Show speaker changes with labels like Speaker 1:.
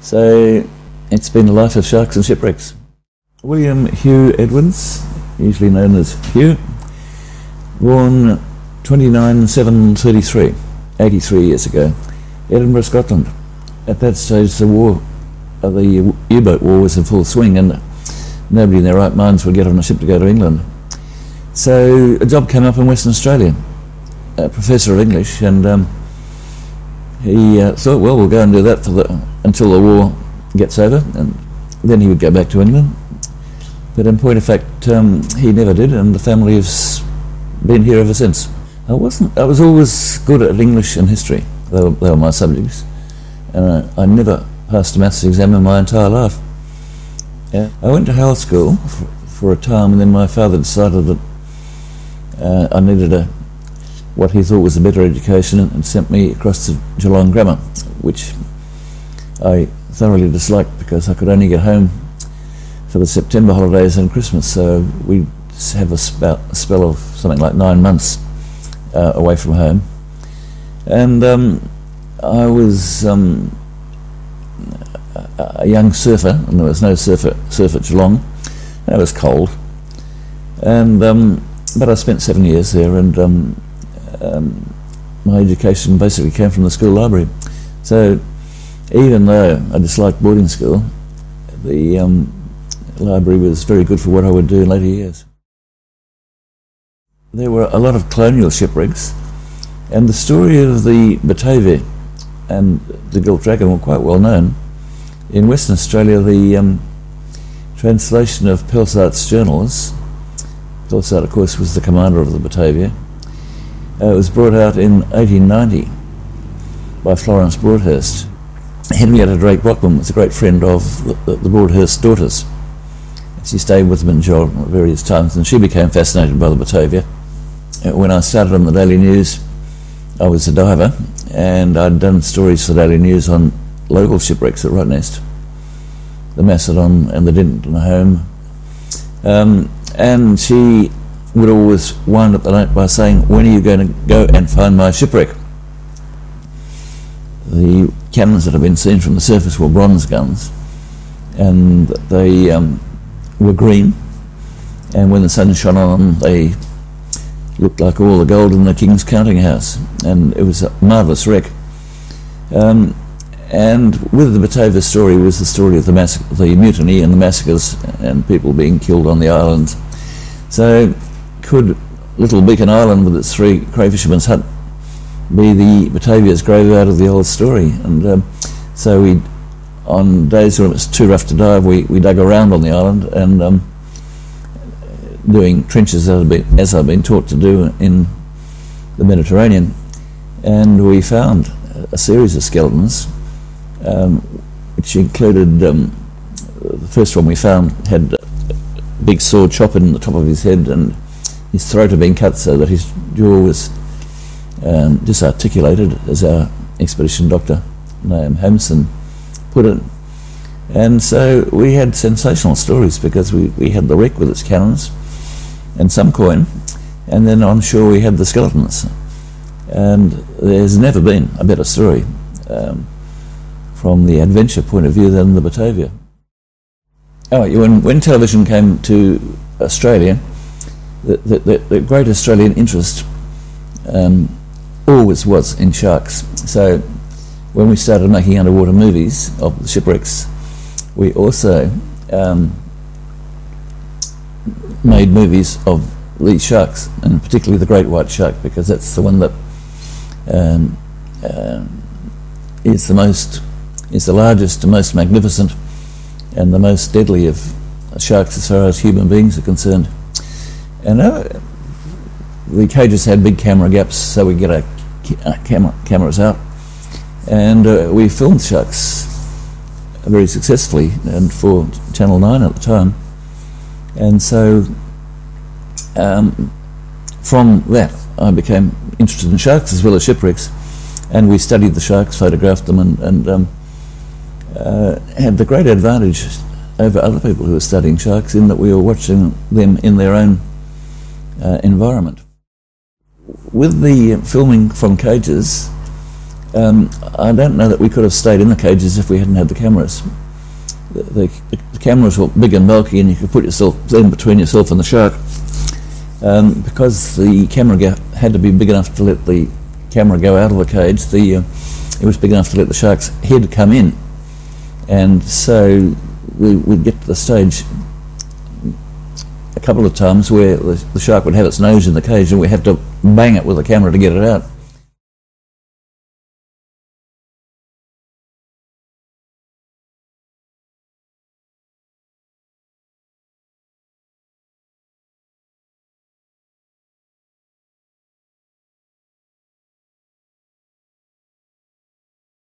Speaker 1: So it's been a life of sharks and shipwrecks. William Hugh Edwards, usually known as Hugh, born 29 733, 83 years ago, Edinburgh, Scotland. At that stage, the war, uh, the U-boat war was in full swing, and nobody in their right minds would get on a ship to go to England. So a job came up in Western Australia, a professor of English, and um, he uh, thought, well, we'll go and do that for the, until the war gets over, and then he would go back to England. But in point of fact, um, he never did, and the family has been here ever since. I wasn't. I was always good at English and history. They were, they were my subjects, and I, I, never passed a maths exam in my entire life. Yeah. I went to Hale School for, for a time, and then my father decided that uh, I needed a what he thought was a better education and sent me across to Geelong Grammar, which I thoroughly disliked because I could only get home for the September holidays and Christmas. So we have a, spell of something like nine months uh, away from home. And um, I was um, a young surfer, and there was no surf at, surf at Geelong. And it was cold. And um, but I spent seven years there, and um, my education basically came from the school library. So even though I disliked boarding school, the um, library was very good for what I would do in later years. There were a lot of colonial shipwrecks, and the story of the Batavia and the Gilt Dragon were quite well known. In Western Australia, the um, translation of Pelsart's journals, Pelsart, of course, was the commander of the Batavia, uh, it was brought out in 1890 by Florence Broadhurst. Henrietta Drake Brockman was a great friend of the, the Broadhurst daughters. She stayed with them in Geelong at various times, and she became fascinated by the Batavia. Uh, when I started on the Daily News, I was a diver, and I'd done stories for the Daily News on local shipwrecks at Rottnest, the Macedon and the Denton Holme. Um, and she would always wind up the night by saying, When are you going to go and find my shipwreck? The cannons that had been seen from the surface were bronze guns, and they um, were green, and when the sun shone on them, they looked like all the gold in the king's counting house, and it was a marvellous wreck. Um, and with the Batavia story was the story of the, the mutiny and the massacres and people being killed on the islands. So could Little Beacon Island with its three crayfishermen's hut be the Batavia's graveyard of the old story? And um, so we, on days when it was too rough to dive, we, we dug around on the island and um, doing trenches as I've, been, as I've been taught to do in the Mediterranean. And we found a series of skeletons, um, which included um, the first one we found had a big sword chop in the top of his head and his throat had been cut so that his jaw was um, disarticulated, as our expedition doctor, Naomi Hamerson, put it. And so we had sensational stories because we, we had the wreck with its cannons and some coin, and then on shore we had the skeletons. And there's never been a better story um, from the adventure point of view than the Batavia. Oh, when, when television came to Australia, the, the, the great Australian interest um, always was in sharks. So when we started making underwater movies of the shipwrecks, we also um, made movies of these sharks, and particularly the great white shark, because that's the one that um, uh, is the most, is the largest, the most magnificent, and the most deadly of sharks as far as human beings are concerned. And uh, the cages had big camera gaps, so we get our camera, cameras out. And uh, we filmed sharks very successfully, and for Channel 9 at the time. And so um, from that, I became interested in sharks as well as shipwrecks. And we studied the sharks, photographed them, and, and um, uh, had the great advantage over other people who were studying sharks in that we were watching them in their own uh, environment. With the filming from cages, Um, I don't know that we could have stayed in the cages if we hadn't had the cameras. The, the, the cameras were big and bulky, and you could put yourself in between yourself and the shark. Um, because the camera had to be big enough to let the camera go out of the cage, the uh, it was big enough to let the shark's head come in, and so we would get to the stage a couple of times where the, shark would have its nose in the cage, and we had to bang it with the camera to get it out.